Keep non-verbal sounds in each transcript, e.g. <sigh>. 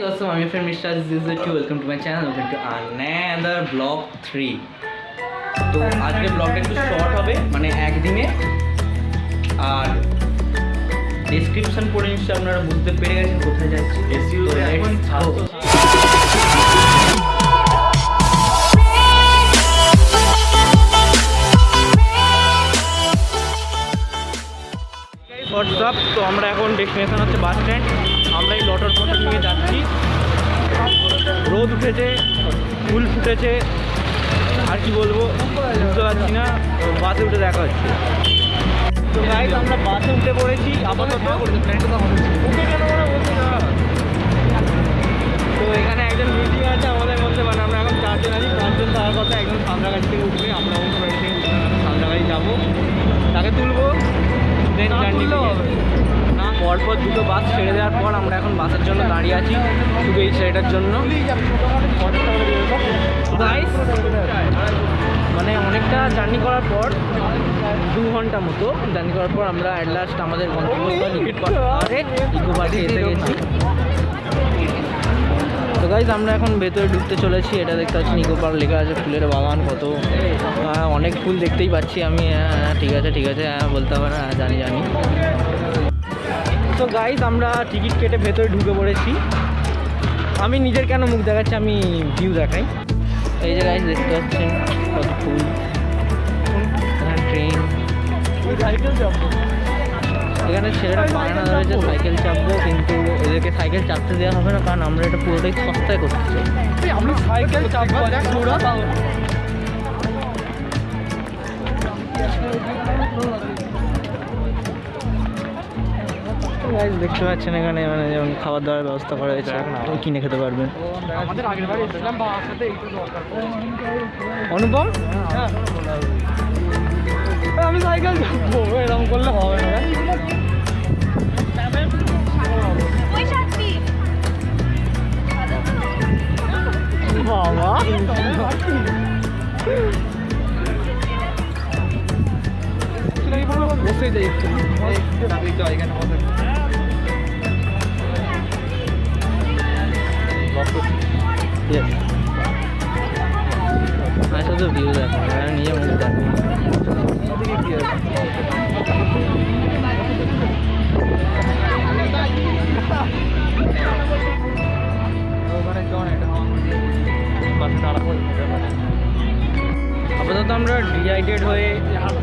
Awesome, I'm your friend Mr. Aziz to welcome to my channel. Welcome to another vlog 3. তো আজকে ব্লগটা একটু short হবে মানে একদিনে আর ডেসক্রিপশন পড়ে নিশ্চয়ই আপনারা বুঝতে পেরে গেছেন কোথায় যাচ্ছি হোয়াটসঅ্যাপ। তো আমরা এখন ডেস্টিনেশন হচ্ছে বাস স্ট্যান্ড আমরা এই লটার পথে নিয়ে যাচ্ছি। রোদ উঠেছে, ফুল ফুটেছে। আর কি বলব, বুঝতে পারছি না বাসে উঠে দেখা হচ্ছে। তো গাইজ আমরা বাসে উঠে পড়েছি, আপাতত? তো এখানে একজন মিটিং আছে আমাদের মধ্যে মানে আমরা এখন চারজন আছি। চারজন তার কথা একজন সামনাগাছি থেকে উঠবে। আমরা অন্য বাড়ি থেকে উঠবে যাব। তাকে তুলবো। জার্নি না পরপর দুটো বাস ছেড়ে দেওয়ার পর আমরা এখন বাসের জন্য দাঁড়িয়ে আছি শুধু এই ছেলেটার জন্য। মানে অনেকটা জার্নি করার পর দু ঘণ্টা মতো জার্নি করার পর আমরা অ্যাট লাস্ট আমাদের গন্তব্যস্থল ইকো পার্কে এসে গেছি। গাইজ আমরা এখন ভেতরে ঢুকতে চলেছি। এটা দেখতে পাচ্ছি নিকো পার্ক লেখা আছে ফুলের বাগান কত হ্যাঁ, অনেক ফুল দেখতেই পাচ্ছি আমি। হ্যাঁ, হ্যাঁ, ঠিক আছে ঠিক আছে হ্যাঁ বলতে হবে না হ্যাঁ, জানি জানি। তো গাইজ আমরা টিকিট কেটে ভেতরে ঢুকে পড়েছি। আমি নিজের কেন মুখ দেখাচ্ছি আমি ভিউ দেখাই। এই যে গাইজ দেখতে পাচ্ছেন কত ফুল। ট্রেন এখানে ছেলেরা বায়না ধরেছে সাইকেল চাপবো কিন্তু এদেরকে সাইকেল চাপতে দেওয়া হবে না কারণ আমরা এটা পুরোটাই সস্তায় করতে চাই। আমরা সাইকেল চাপবো গাইজ দেখতে পাচ্ছেন এখানে মানে যেমন খাবার দাবার ব্যবস্থা করা হয়েছে কিনে খেতে পারবেন। অনুপম? হ্যাঁ। আমি সাইকেল এরকম করলে হবে না। বাবা বসে যাই একটু এখানে বসে Yes. আর শুধু ভিউ দেখো আর নিজে মুখ দেখো ওখানে জন এটা বাসে দাঁড়াবো আপাতত আমরা ডিহাইড্রেট হয়ে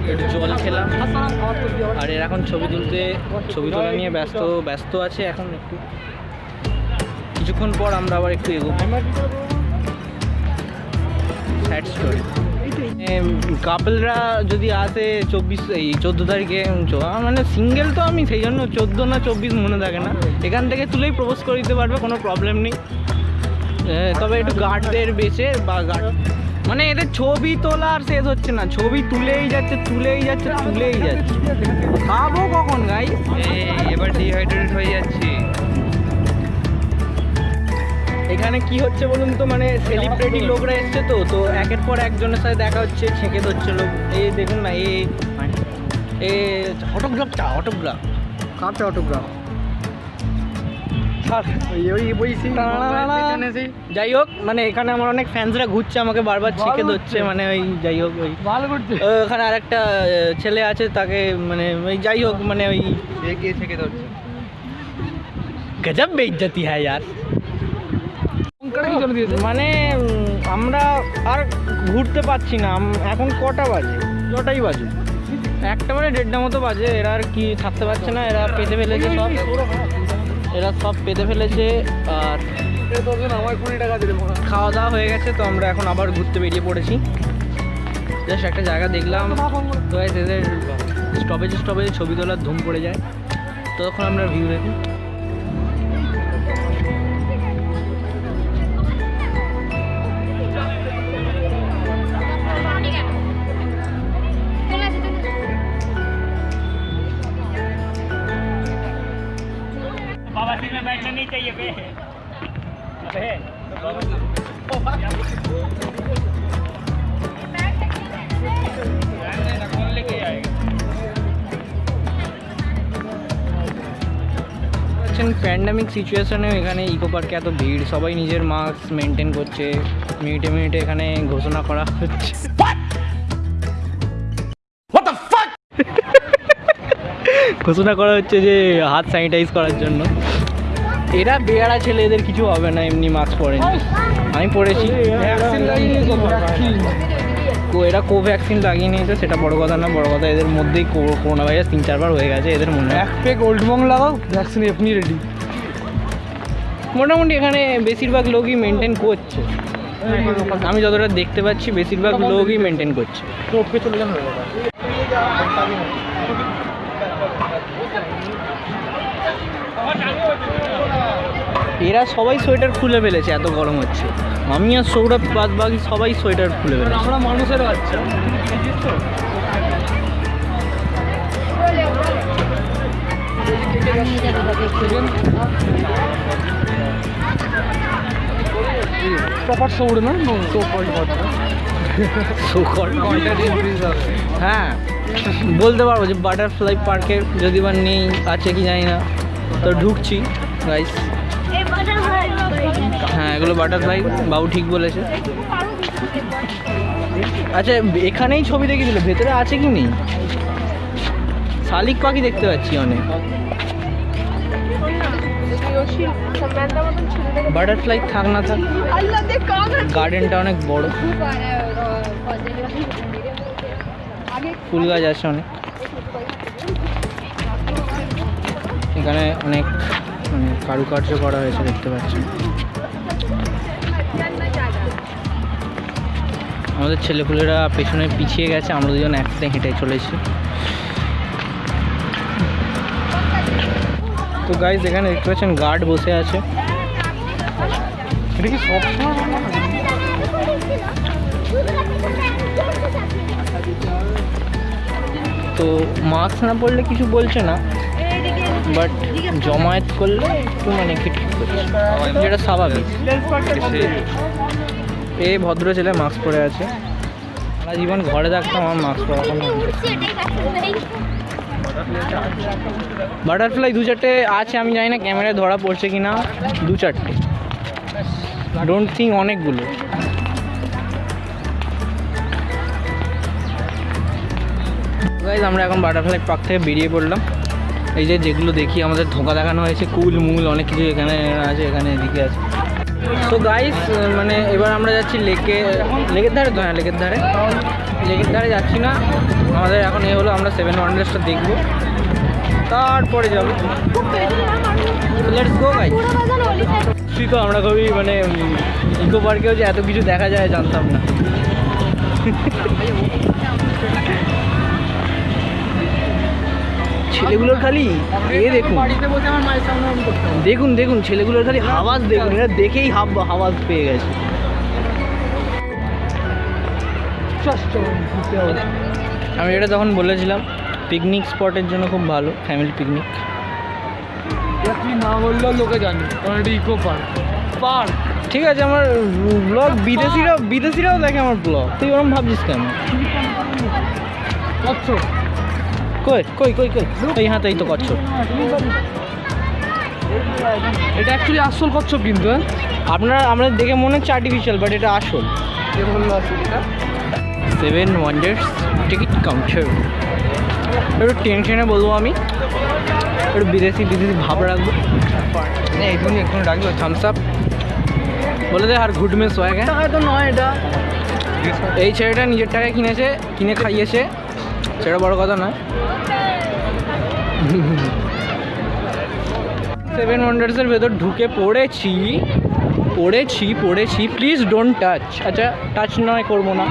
একটু জল খেলাম আর এর এখন ছবি তুলতে ছবি তোলা নিয়ে ব্যস্ত ব্যস্ত আছে এখন একটু কিছুক্ষণ পর আমরা আবার একটু এগোবো স্যাড কাপলরা যদি আসে চব্বিশ এই চোদ্দ তারিখে মানে সিঙ্গেল তো আমি সেই জন্য চোদ্দ না চব্বিশ মনে থাকে না এখান থেকে তুলেই প্রপোজ করে দিতে পারবে কোনো প্রবলেম নেই তবে একটু গার্ডদের বেছে বা গার্ড মানে এদের ছবি তোলা আর শেষ হচ্ছে না। ছবি তুলেই যাচ্ছে তুলেই যাচ্ছে তুলেই যাচ্ছে। খাব কখন গাই এবার ডিহাইড্রেট হয়ে যাচ্ছি। এখানে কি হচ্ছে বলুন তো? মানে সেলিব্রিটি লোকরা এসছে তো তো একের পর একজনের সাথে দেখা হচ্ছে ছেঁকে ধরছে লোক। এই দেখুন না এই এ অটোগ্রাফ চা অটোগ্রাফ কাপে অটোগ্রাফ যাই হোক মানে এখানে আমার অনেক ফ্যান্সরা ঘুরছে আমাকে বারবার ছেঁকে ধরছে মানে ওই যাই হোক ওই। ভালো করছে ওখানে আরেকটা আহ, ছেলে আছে তাকে মানে ওই যাই হোক মানে ওই গিয়ে ধরছে? গজব বেইজ্জতি হ্যাঁ ইয়ার। মানে আমরা আর ঘুরতে পারছি না এখন কটা বাজে? যটাই বাজে। একটা মানে দেড়টা মতো বাজে এরা আর কি থাকতে পারছে না এরা পেতে ফেলেছে সব। এরা সব পেতে ফেলেছে আর খাওয়া দাওয়া হয়ে গেছে তো আমরা এখন আবার ঘুরতে বেরিয়ে পড়েছি। জাস্ট একটা জায়গা দেখলাম তো এদের স্টপেজ স্টপেজে ছবি তোলার ধুম পড়ে যায়। তখন আমরা ভিউ দেখি। नहीं चाहिए बे। बे প্যান্ডামিক আচ্ছা, সিচুয়েশনে এখানে ইকো পার্কে এত ভিড়। সবাই নিজের মাস্ক মেনটেন করছে। মিনিটে মিনিটে এখানে ঘোষণা করা হচ্ছে। <laughs> ঘোষণা করা হচ্ছে যে হাত স্যানিটাইজ করার জন্য। এরা বেয়ারা ছেলে এদের কিছু হবে না এমনি মাস্ক পরেনি আমি পড়েছি। কো এরা কোভ্যাক্সিন লাগিয়ে নিয়েছে সেটা বড় কথা না বড় কথা এদের মধ্যেই কো- করোনা ভাইরাস তিন চারবার হয়ে গেছে এদের মনে হয়। এক পেক ওল্ড মং লাগাও ভ্যাকসিন এমনি রেডি মোটামুটি এখানে বেশিরভাগ লোকই মেনটেন করছে। আমি যতটা দেখতে পাচ্ছি বেশিরভাগ লোকই মেনটেন করছে। চলে যান এরা সবাই সোয়েটার খুলে ফেলেছে এত গরম হচ্ছে। আমি আর সৌরভ বাদ বাকি সবাই সোয়েটার খুলে ফেলেছে। আমরা মানুষের বাচ্চা। প্রপার না সুখর হ্যাঁ বলতে পারব যে বাটারফ্লাই পার্কের যদি বা নেই আছে কি জানি না। তো ঢুকছি গাইস বাটারফ্লাই হ্যাঁ এগুলো বাটারফ্লাই বাবু ঠিক বলেছে। আচ্ছা এখানেই ছবি দেখিয়েছিল ভেতরে আছে কি নেই? শালিক পাখি দেখতে পাচ্ছি অনেক। বাটারফ্লাই থাক না থাক দেখ গার্ডেনটা অনেক বড়। ফুল গাছ আছে অনেক। এখানে অনেক মানে কারুকার্য করা হয়েছে, দেখতে পাচ্ছি আমাদের ছেলেপুলেরা পেছনে পিছিয়ে গেছে, আমরা দুজন একসাথে হেঁটে চলেছি। তো গাইজ এখানে দেখতে পাচ্ছেন গার্ড বসে আছে। তো মাস্ক না পরলে কিছু বলছে না। বাট জমায়েত করলে একটু মানে খিটখিট করছে। যেটা স্বাভাবিক। এ ভদ্র ছেলে মাস্ক পরে আছে। সারা জীবন ঘরে থাকতাম আমার মাস্ক পরা বাটারফ্লাই দু চারটে আছে আমি জানি না ক্যামেরায় ধরা পড়ছে কি না দু চারটে। ডোন্ট থিঙ্ক অনেকগুলো। গাইজ আমরা এখন বাটারফ্লাই পার্ক থেকে বেরিয়ে পড়লাম। এই যে যেগুলো দেখি, আমাদের ধোকা দেখানো হয়েছে, কুল, মুল, অনেক কিছু এখানে আছে, এখানে এদিকে আছে। তো গাইস মানে এবার আমরা যাচ্ছি লেকে, লেকের ধারে তো হ্যাঁ লেকের ধারে। লেকের ধারে যাচ্ছি না। আমাদের এখন এ হলো, আমরা সেভেন ওয়ান্ডার্সটা দেখব। তারপরে যাব। লেটস গো গাইস তুই তো আমরা খুবই মানে ইকো পার্কেও যে এত কিছু দেখা যায়, জানতাম না। ছেলেগুলোর খালি এ দেখুন। দেখুন দেখুন ছেলেগুলোর খালি হাওয়াজ দেখুন এরা দেখেই হাব হাওয়াজ পেয়ে গেছে। আমি এটা তখন বলেছিলাম পিকনিক স্পটের জন্য খুব ভালো ফ্যামিলি পিকনিক না বললেও লোকে জানে কারণ এটা ইকো পার্ক পার্ক ঠিক আছে আমার ব্লগ বিদেশিরাও বিদেশিরাও দেখে আমার ব্লগ তুই ওরম ভাবছিস কেন? কই কই কই কই? এই হাতে এই তো করছ এটা অ্যাকচুয়ালি আসল কচ্ছপ কিন্তু হ্যাঁ? আপনারা আমরা দেখে মনে হচ্ছে আর্টিফিশিয়াল বাট এটা আসল। সেভেন ওয়ান্ডার্স টিকিট কাউন্টার একটু টেনশনে বলব আমি। একটু বিদেশি বিদেশি ভাব রাখব। এই তুমি এখন রাখব থামস আপ বলে দে আর গুড মিস হয়ে গেছে তো নয় এটা। এই ছেলেটা নিজের টাকায় কিনেছে কিনে খাইয়েছে। সেটা বড় কথা নয়। সেভেন ওয়ান্ডার্সের ভেতর ঢুকে পড়েছি। পড়েছি পড়েছি। প্লিজ ডোন্ট টাচ আচ্ছা টাচ নয় করব না।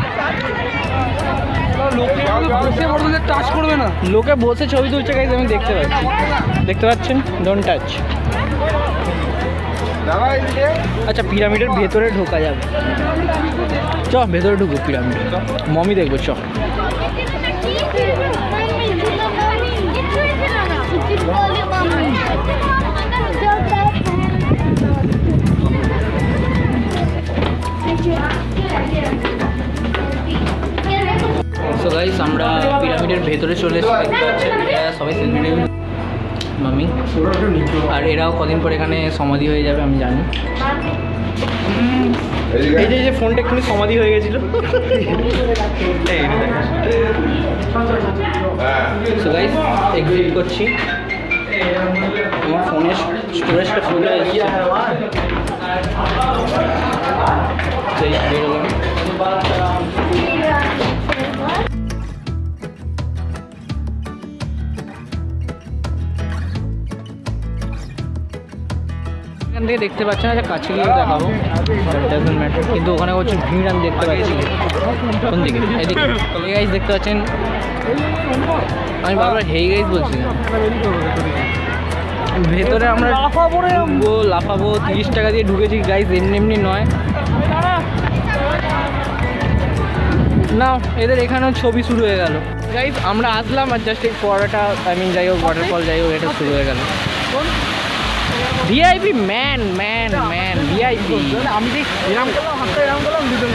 লোকে বসে টাচ করবে না। লোকে বসে ছবি তুলছে গাইজ আমি দেখতে পাচ্ছি। দেখতে পাচ্ছেন? ডোন্ট টাচ আচ্ছা পিরামিডের ভেতরে ঢোকা যাবে। চ ভেতরে ঢুকবো পিরামিড। মমি দেখব চ। সো গাইস আমরা পিরামিডের ভেতরে চলে এসেছি। সবাই সেলফি মামি। আর এরাও কদিন পর এখানে সমাধি হয়ে যাবে আমি জানি। এই যে ফোনটা এক্ষুনি সমাধি হয়ে গেছিল। সো গাইস এক্সিট করছি। আমার ফোনের স্টোরেজটা ফুল হয়ে যাচ্ছে সেই বেরোলাম এখান থেকে দেখতে পাচ্ছি না যে কাছে গিয়ে দেখাবো ডাজন্ট ম্যাটার কিন্তু ওখানে হচ্ছে ভিড় আমি দেখতে পাচ্ছি কোন দিকে এদিকে হে গাইস দেখতে পাচ্ছেন আমি বারবার হেই গাইজ বলছি। ভেতরে আমরা ঢুকবো, লাফাবো, তিরিশ টাকা দিয়ে ঢুকেছি গাইস এমনি এমনি নয়। না এদের এখানেও ছবি শুরু হয়ে গেল। গাইস আমরা আসলাম আর জাস্ট এই পড়াটা আই মিন যাই হোক ওয়াটারফল যাই হোক, এটা শুরু হয়ে গেল। VIP man man man VIP আমি যে এরম করলাম, হাতটা করলাম দুটো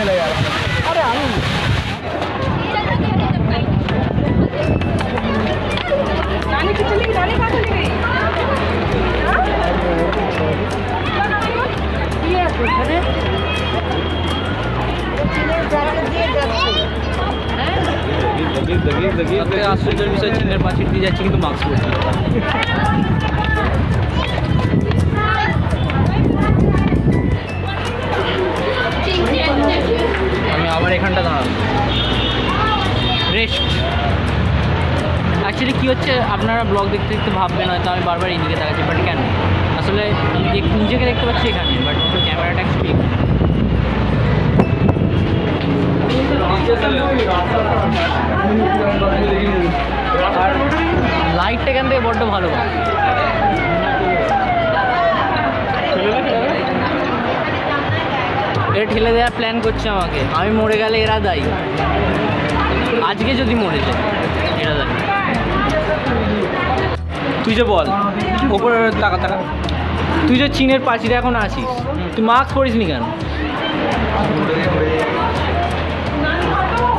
আপনাকে আশ্চর্যের বিষয় চিনের পাশে দিয়ে যাচ্ছে কিন্তু মাস্ক পরে আমি আবার এখানটা দাঁড়াবো রেস্ট অ্যাকচুয়ালি কী হচ্ছে, আপনারা ব্লগ দেখতে দেখতে ভাববেন হয়তো আমি বারবার এইদিকে দেখাচ্ছি বাট কেন? আসলে নিজেকে দেখতে পাচ্ছি এখানে বাট ক্যামেরাটা অ্যাকচুয়ালি আর লাইটটা এখান থেকে বড্ড ভালো। এরা ঠেলে দেওয়ার প্ল্যান করছে আমাকে। আমি মরে গেলে এরা দায়ী। আজকে যদি মরে যায়। তুই যে বল ওপরে টাকা টাকা তুই যে চীনের পাঁচিরে এখন আছিস তুই মাস্ক পরিস নি কেন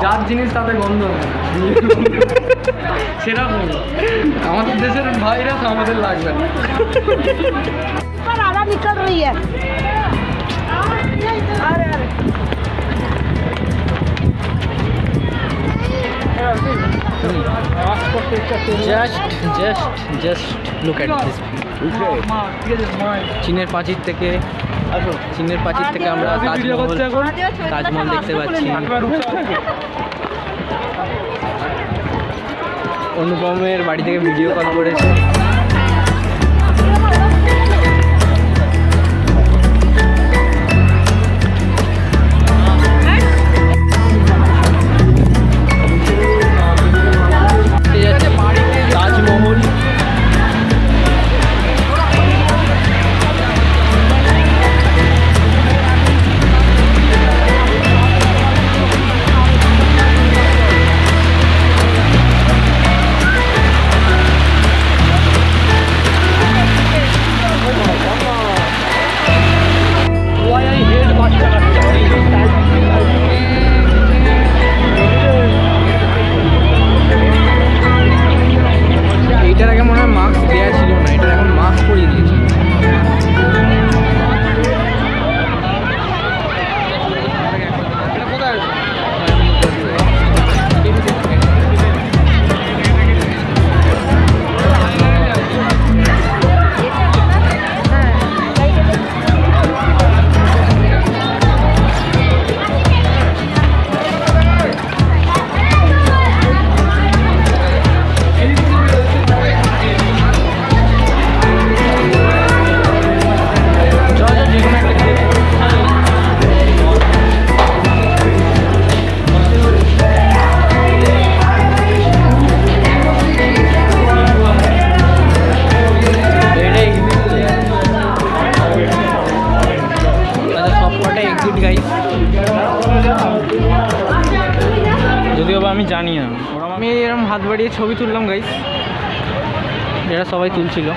যার জিনিস তাতে গন্ধ হবে সেটা বলো আমাদের দেশের ভাইরাস আমাদের লাগবে না पर आधा निकल रही है अरे अरे জাস্ট জাস্ট জাস্ট লুক চীনের প্রাচীর থেকে, চীনের প্রাচীর থেকে আমরা তাজমহল তাজমহল দেখতে পাচ্ছি। অনুপমের বাড়ি থেকে ভিডিও কল করেছে। যদিও বা আমি জানি না। আমি এরকম হাত বাড়িয়ে ছবি তুললাম গাইস এরা সবাই তুলছিল।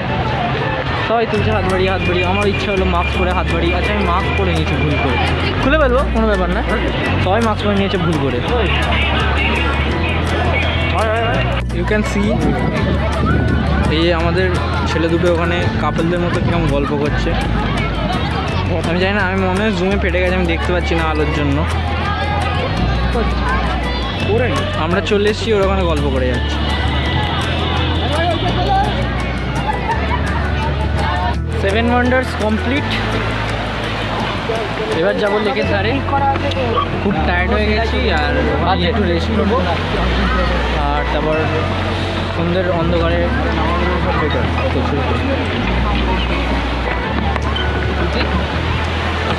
সবাই তুলছে হাত বাড়িয়ে হাত বাড়িয়ে। আমার ইচ্ছা হলো মাস্ক পরে হাত বাড়িয়ে আচ্ছা আমি মাস্ক পরে নিয়েছি ভুল করে। খুলে ফেলব, কোনো ব্যাপার না। সবাই মাস্ক পরে নিয়েছে ভুল করে। ইউ ক্যান সি এই আমাদের ছেলে দুটো ওখানে কাপলদের মতো কীরকম গল্প করছে। আমি জানি না, আমি মনে হয় জুমে ফেটে গেছে, আমি দেখতে পাচ্ছি না আলোর জন্য। আমরা চলে এসেছি, ওর ওখানে গল্প করে যাচ্ছি। সেভেন ওয়ান্ডার্স কমপ্লিট এবার যাব লেকের ধারে। খুব টায়ার্ড হয়ে গেছি, আর একটু রেস্ট করব। আর তারপর সন্ধ্যের অন্ধকারে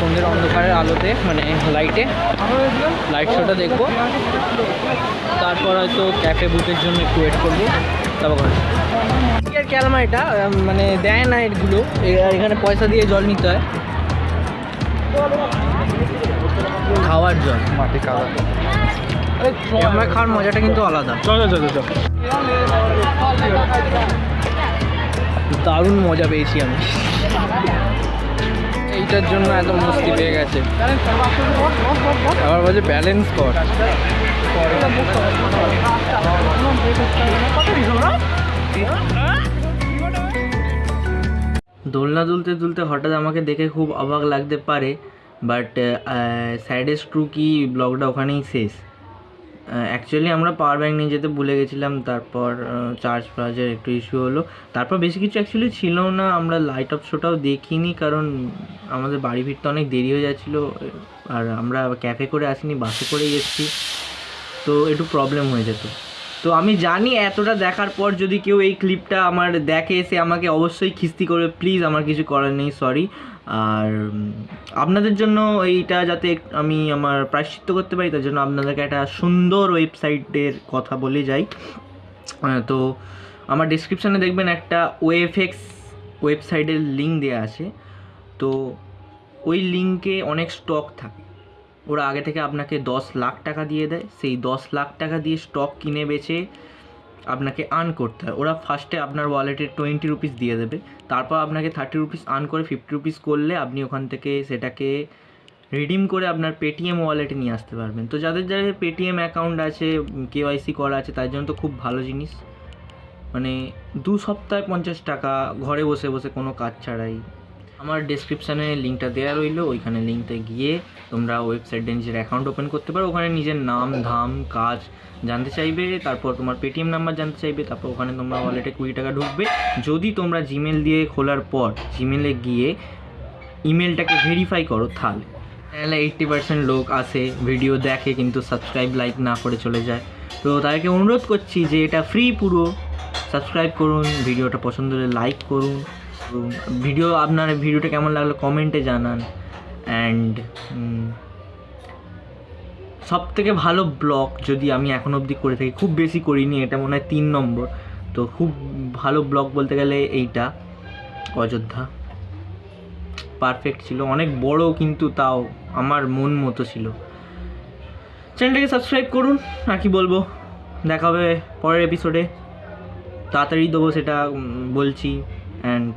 সন্ধ্যের অন্ধকারের আলোতে মানে লাইটে লাইট শোটা দেখব। তারপর হয়তো ক্যাফে বুকের জন্য একটু ওয়েট করব। তারপর এর ক্যালমা এটা মানে দেয় না এগুলো। এখানে পয়সা দিয়ে জল নিতে হয়। খাওয়ার জল। মাটি আমরা খাওয়ার মজাটা কিন্তু আলাদা। চল চল চল চল। দারুণ মজা পেয়েছি আমি। এইটার জন্য এত মস্তি পেয়ে গেছে। আবার বলছে ব্যালেন্স কর। দোলনা দুলতে দুলতে হঠাৎ আমাকে দেখে খুব অবাক লাগতে পারে বাট স্যাডেস্ট ট্রু কি ব্লগটা ওখানেই শেষ। অ্যাকচুয়ালি আমরা পাওয়ার ব্যাঙ্ক নিয়ে যেতে ভুলে গেছিলাম, তারপর চার্জ ফার্জের একটু ইস্যু হলো। তারপর বেশি কিছু অ্যাকচুয়ালি ছিল না, আমরা লাইট অফ শোটাও দেখিনি, কারণ আমাদের বাড়ি ফিরতে অনেক দেরি হয়ে যাচ্ছিল, আর আমরা ক্যাফে করে আসিনি বাসে করেই এসেছি, তো একটু প্রবলেম হয়ে যেত। তো আমি জানি এতটা দেখার পর যদি কেউ এই ক্লিপটা আমার দেখে এসে আমাকে অবশ্যই খিস্তি করবে প্লিজ আমার কিছু করার নেই সরি আর আপনাদের জন্য এইটা যাতে আমি আমার প্রায়শ্চিত্ত করতে পারি, তার জন্য আপনাদেরকে একটা সুন্দর ওয়েবসাইটের কথা বলে যাই। তো আমার ডিসক্রিপশানে দেখবেন একটা ওয়েফএক্স ওয়েবসাইটের লিঙ্ক দেওয়া আছে। তো ওই লিঙ্কে অনেক স্টক থাকে। ওরা আগে থেকে আপনাকে দশ লাখ টাকা দিয়ে দেয়। সেই দশ লাখ টাকা দিয়ে স্টক কিনে বেচে আপনাকে আর্ন করতে হয়। ওরা ফার্স্টে আপনার ওয়ালেটে টোয়েন্টি রুপিস দিয়ে দেবে। তারপর আপনাকে থার্টি রুপিস আর্ন করে ফিফটি রুপিস করলে আপনি ওখান থেকে সেটাকে রিডিম করে আপনার পেটিএম ওয়ালেটে নিয়ে আসতে পারবেন। তো যাদের যাদের পেটিএম অ্যাকাউন্ট আছে কেওয়াইসি করা আছে, তার জন্য তো খুব ভালো জিনিস। মানে দু সপ্তাহে পঞ্চাশ টাকা ঘরে বসে বসে কোনো কাজ ছাড়াই আমার ডেসক্রিপশানে লিঙ্কটা দেওয়া রইল, ওইখানে লিঙ্কতে গিয়ে তোমরা ওয়েবসাইটে নিজের অ্যাকাউন্ট ওপেন করতে পারো। ওখানে নিজের নাম, ধাম, কাজ জানতে চাইবে, তারপর তোমার পেটিএম নাম্বার জানতে চাইবে, তারপর ওখানে তোমরা ওয়ালেটে কুড়ি টাকা ঢুকবে। যদি তোমরা জিমেল দিয়ে খোলার পর জিমেলে গিয়ে ইমেলটাকে ভেরিফাই করো, তাহলে। চ্যানেলে এইট্টি পার্সেন্ট লোক আসে ভিডিও দেখে, কিন্তু সাবস্ক্রাইব লাইক না করে চলে যায়। তো তাদেরকে অনুরোধ করছি যে এটা ফ্রি পুরো। সাবস্ক্রাইব করুন ভিডিওটা পছন্দ হলে লাইক করুন। ভিডিও আপনার ভিডিওটা কেমন লাগল? কমেন্টে জানান। অ্যান্ড সব থেকে ভালো ব্লগ যদি আমি এখন অবধি করে থাকি, খুব বেশি করিনি, এটা মনে হয় তিন নম্বর। তো খুব ভালো ব্লগ বলতে গেলে এইটা, অযোধ্যা। পারফেক্ট ছিল, অনেক বড় কিন্তু তাও আমার মন মতো ছিল। চ্যানেলটাকে সাবস্ক্রাইব করুন, আর কি বলব? দেখা হবে পরের এপিসোডে তাড়াতাড়ি দেবো সেটা বলছি। অ্যান্ড